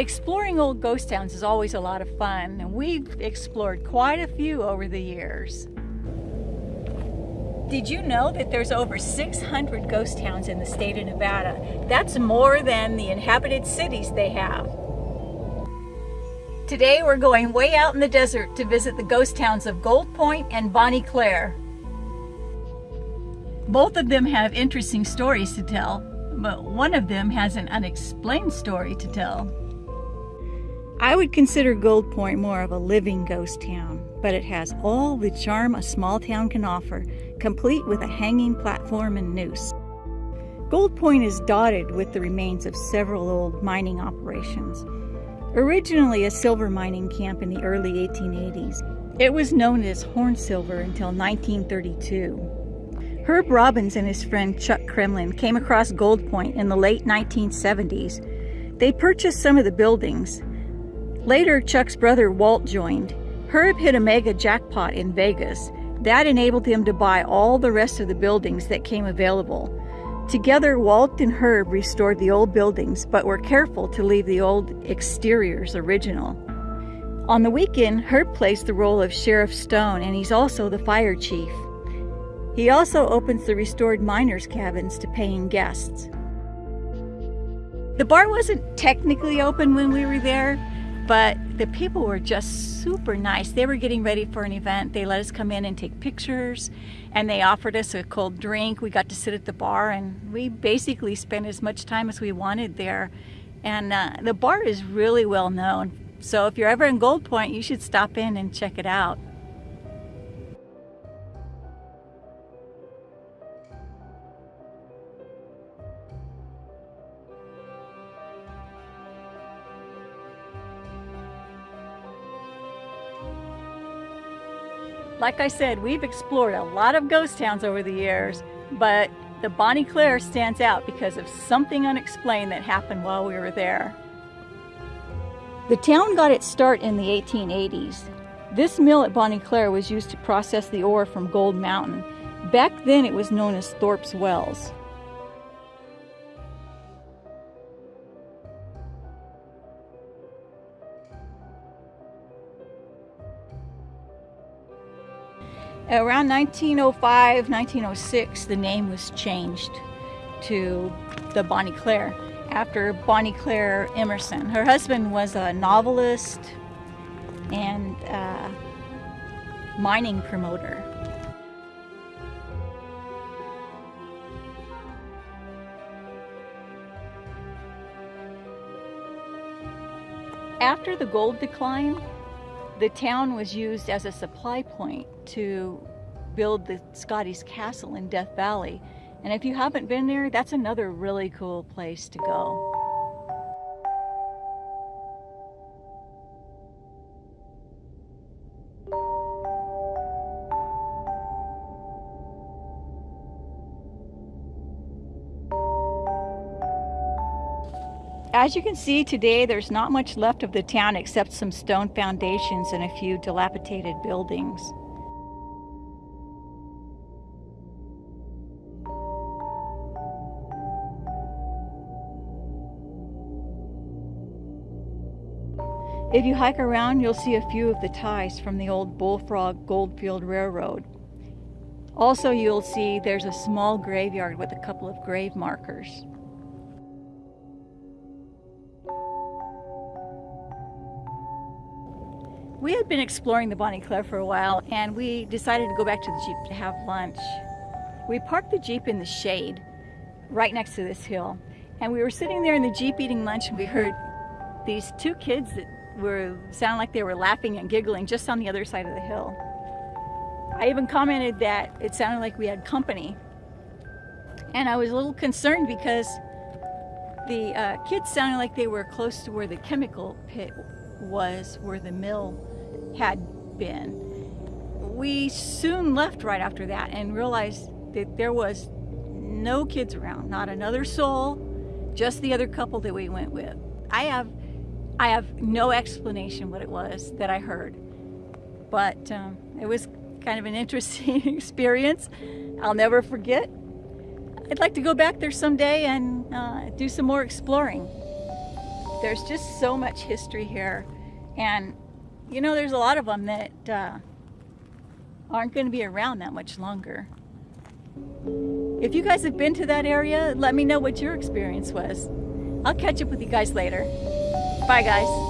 Exploring old ghost towns is always a lot of fun, and we've explored quite a few over the years. Did you know that there's over 600 ghost towns in the state of Nevada? That's more than the inhabited cities they have. Today we're going way out in the desert to visit the ghost towns of Gold Point and Bonnie Claire. Both of them have interesting stories to tell, but one of them has an unexplained story to tell. I would consider Gold Point more of a living ghost town, but it has all the charm a small town can offer, complete with a hanging platform and noose. Gold Point is dotted with the remains of several old mining operations. Originally a silver mining camp in the early 1880s, it was known as Horn Silver until 1932. Herb Robbins and his friend Chuck Kremlin came across Gold Point in the late 1970s. They purchased some of the buildings. Later, Chuck's brother Walt joined. Herb hit a mega jackpot in Vegas. That enabled him to buy all the rest of the buildings that came available. Together, Walt and Herb restored the old buildings, but were careful to leave the old exteriors original. On the weekend, Herb plays the role of Sheriff Stone, and he's also the fire chief. He also opens the restored miners' cabins to paying guests. The bar wasn't technically open when we were there, but the people were just super nice. They were getting ready for an event. They let us come in and take pictures, and they offered us a cold drink. We got to sit at the bar, and we basically spent as much time as we wanted there. And uh, the bar is really well known. So if you're ever in Gold Point, you should stop in and check it out. Like I said, we've explored a lot of ghost towns over the years, but the Bonnie Claire stands out because of something unexplained that happened while we were there. The town got its start in the 1880s. This mill at Bonnie Claire was used to process the ore from Gold Mountain. Back then it was known as Thorpe's Wells. Around 1905, 1906, the name was changed to the Bonnie Claire after Bonnie Claire Emerson. Her husband was a novelist and uh, mining promoter. After the gold decline, the town was used as a supply point to build the Scotty's Castle in Death Valley. And if you haven't been there, that's another really cool place to go. As you can see today, there's not much left of the town except some stone foundations and a few dilapidated buildings. If you hike around, you'll see a few of the ties from the old Bullfrog Goldfield Railroad. Also, you'll see there's a small graveyard with a couple of grave markers. We had been exploring the Bonnie Claire for a while and we decided to go back to the Jeep to have lunch. We parked the Jeep in the shade right next to this hill and we were sitting there in the Jeep eating lunch and we heard these two kids that were sounded like they were laughing and giggling just on the other side of the hill. I even commented that it sounded like we had company and I was a little concerned because the uh, kids sounded like they were close to where the chemical pit was, where the mill had been. We soon left right after that and realized that there was no kids around, not another soul, just the other couple that we went with. I have, I have no explanation what it was that I heard, but um, it was kind of an interesting experience. I'll never forget. I'd like to go back there someday and uh, do some more exploring. there's just so much history here. And, you know, there's a lot of them that uh, aren't going to be around that much longer. If you guys have been to that area, let me know what your experience was. I'll catch up with you guys later. Bye, guys.